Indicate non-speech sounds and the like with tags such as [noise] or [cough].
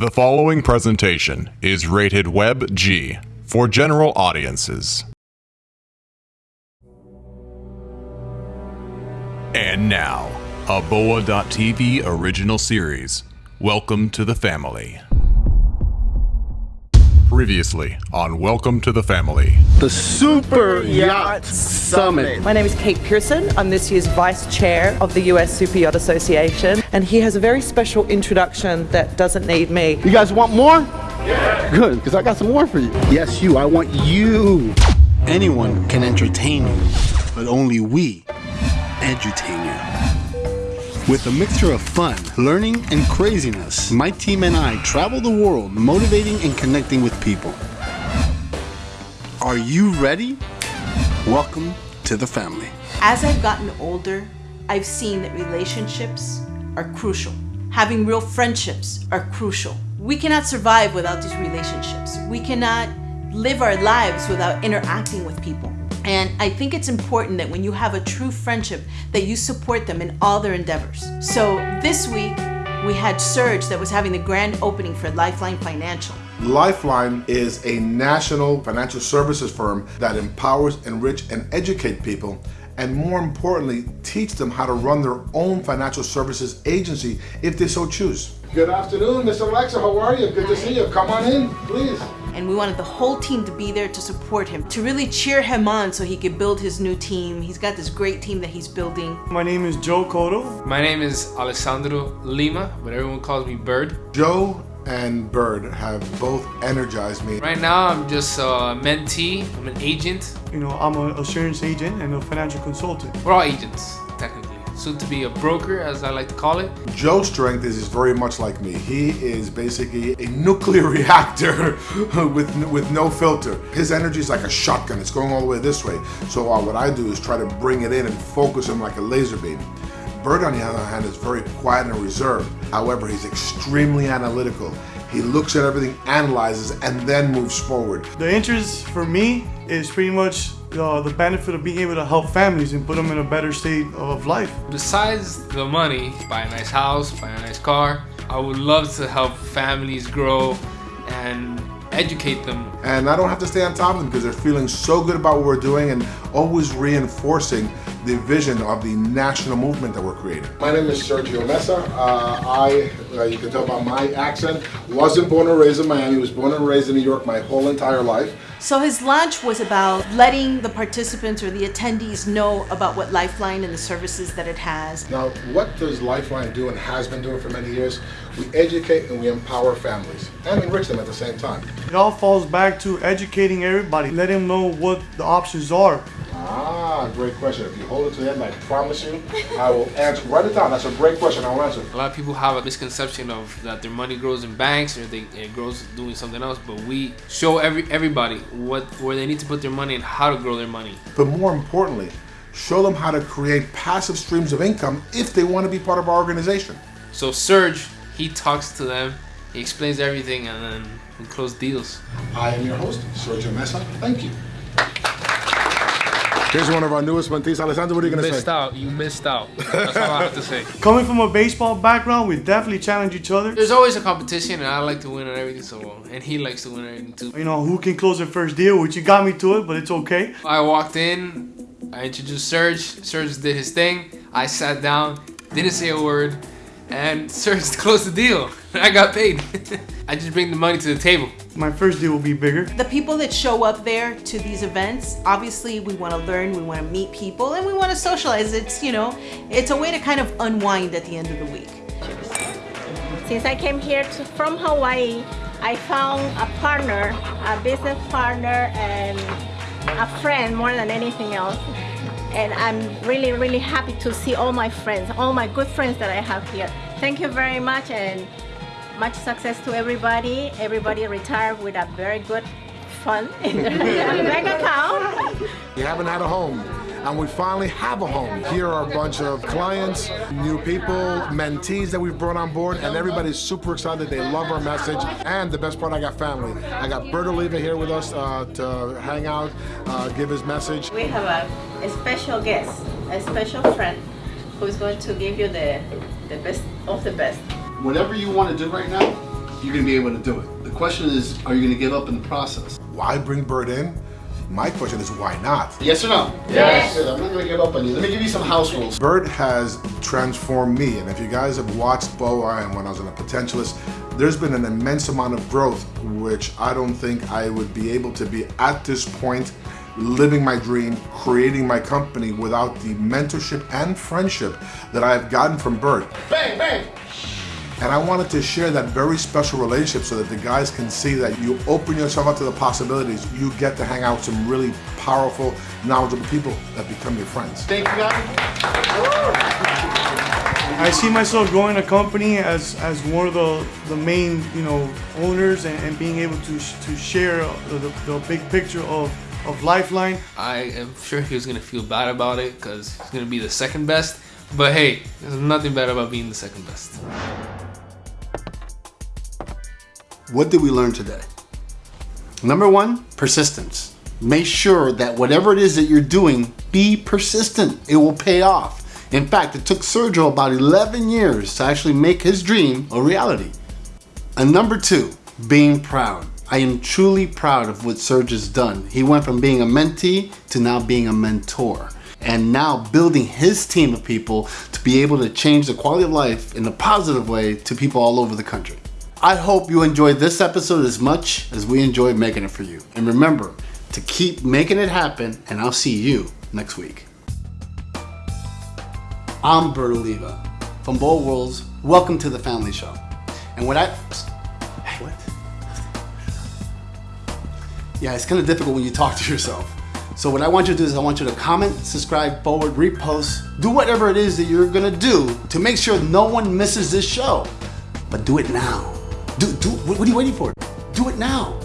The following presentation is rated Web G for general audiences. And now, a Boa.tv original series. Welcome to the family. Previously on Welcome to the Family. The Super Yacht Summit. My name is Kate Pearson. I'm this year's Vice Chair of the US Super Yacht Association, and he has a very special introduction that doesn't need me. You guys want more? Yeah. Good, because I got some more for you. Yes, you. I want you. Anyone can entertain you, but only we entertain you. With a mixture of fun, learning, and craziness, my team and I travel the world motivating and connecting with people. Are you ready? Welcome to the family. As I've gotten older, I've seen that relationships are crucial. Having real friendships are crucial. We cannot survive without these relationships. We cannot live our lives without interacting with people. And I think it's important that when you have a true friendship that you support them in all their endeavors. So this week we had Serge that was having the grand opening for Lifeline Financial. Lifeline is a national financial services firm that empowers, enrich, and educate people and more importantly, teach them how to run their own financial services agency if they so choose. Good afternoon, Mr. Alexa. How are you? Good to see you. Come on in, please and we wanted the whole team to be there to support him, to really cheer him on so he could build his new team. He's got this great team that he's building. My name is Joe Cotto. My name is Alessandro Lima, but everyone calls me Bird. Joe and Bird have both energized me. Right now, I'm just a mentee. I'm an agent. You know, I'm an assurance agent and a financial consultant. We're all agents, technically soon to be a broker, as I like to call it. Joe's strength is, is very much like me. He is basically a nuclear [laughs] reactor [laughs] with, with no filter. His energy is like a shotgun. It's going all the way this way. So uh, what I do is try to bring it in and focus him like a laser beam. Bird, on the other hand, is very quiet and reserved. However, he's extremely analytical. He looks at everything, analyzes, and then moves forward. The interest for me is pretty much uh, the benefit of being able to help families and put them in a better state of life. Besides the money, buy a nice house, buy a nice car, I would love to help families grow and educate them. And I don't have to stay on top of them because they're feeling so good about what we're doing and always reinforcing the vision of the national movement that we're creating. My name is Sergio Mesa. Uh, I, uh, you can tell by my accent, wasn't born and raised in Miami, was born and raised in New York my whole entire life. So his launch was about letting the participants or the attendees know about what Lifeline and the services that it has. Now, what does Lifeline do and has been doing for many years? We educate and we empower families and enrich them at the same time. It all falls back to educating everybody, let them know what the options are. Ah, great question. If you hold it to the end, I promise you, I will answer. Write it down. That's a great question. I'll answer. A lot of people have a misconception of that their money grows in banks or they, it grows doing something else, but we show every everybody what where they need to put their money and how to grow their money. But more importantly, show them how to create passive streams of income if they want to be part of our organization. So Serge, he talks to them, he explains everything, and then we close deals. I am your host, Sergio Mesa. Thank you. Here's one of our newest mentees. Alessandro, what are you going to say? Missed out. You missed out. That's all I have to say. [laughs] Coming from a baseball background, we definitely challenge each other. There's always a competition, and I like to win and everything, so and he likes to win everything too. You know, who can close their first deal, which you got me to it, but it's okay. I walked in, I introduced Serge. Serge did his thing. I sat down, didn't say a word, and Serge [laughs] closed the deal. I got paid. [laughs] I just bring the money to the table. My first deal will be bigger. The people that show up there to these events, obviously we want to learn, we want to meet people, and we want to socialize. It's, you know, it's a way to kind of unwind at the end of the week. Since I came here to, from Hawaii, I found a partner, a business partner, and a friend more than anything else and I'm really, really happy to see all my friends, all my good friends that I have here. Thank you very much and much success to everybody. Everybody retire with a very good fund in their [laughs] bank account. You haven't had a home and we finally have a home. Here are a bunch of clients, new people, mentees that we've brought on board, and everybody's super excited. They love our message, and the best part, I got family. I got Bert Oliva here with us uh, to hang out, uh, give his message. We have a, a special guest, a special friend, who's going to give you the, the best of the best. Whatever you want to do right now, you're going to be able to do it. The question is, are you going to give up in the process? Why bring Bert in? My question is why not? Yes or no? Yes. I'm not going to give up on you. Let me give you some house rules. Bert has transformed me, and if you guys have watched BOA and when I was on a potentialist, there's been an immense amount of growth, which I don't think I would be able to be at this point, living my dream, creating my company without the mentorship and friendship that I have gotten from Bert. Bang, bang. And I wanted to share that very special relationship so that the guys can see that you open yourself up to the possibilities. You get to hang out with some really powerful, knowledgeable people that become your friends. Thank you, guys. I see myself growing a company as, as one of the, the main you know owners and, and being able to to share the, the, the big picture of, of Lifeline. I am sure he was gonna feel bad about it because he's gonna be the second best. But hey, there's nothing bad about being the second best. What did we learn today? Number one, persistence. Make sure that whatever it is that you're doing, be persistent. It will pay off. In fact, it took Sergio about 11 years to actually make his dream a reality. And number two, being proud. I am truly proud of what Serge has done. He went from being a mentee to now being a mentor. And now building his team of people to be able to change the quality of life in a positive way to people all over the country. I hope you enjoyed this episode as much as we enjoyed making it for you. And remember to keep making it happen, and I'll see you next week. I'm Bert Oliva from Bold Worlds. Welcome to the Family Show. And what I. Hey, what? Yeah, it's kind of difficult when you talk to yourself. So, what I want you to do is, I want you to comment, subscribe, forward, repost, do whatever it is that you're gonna do to make sure no one misses this show. But do it now. Do, do, what are you waiting for? Do it now.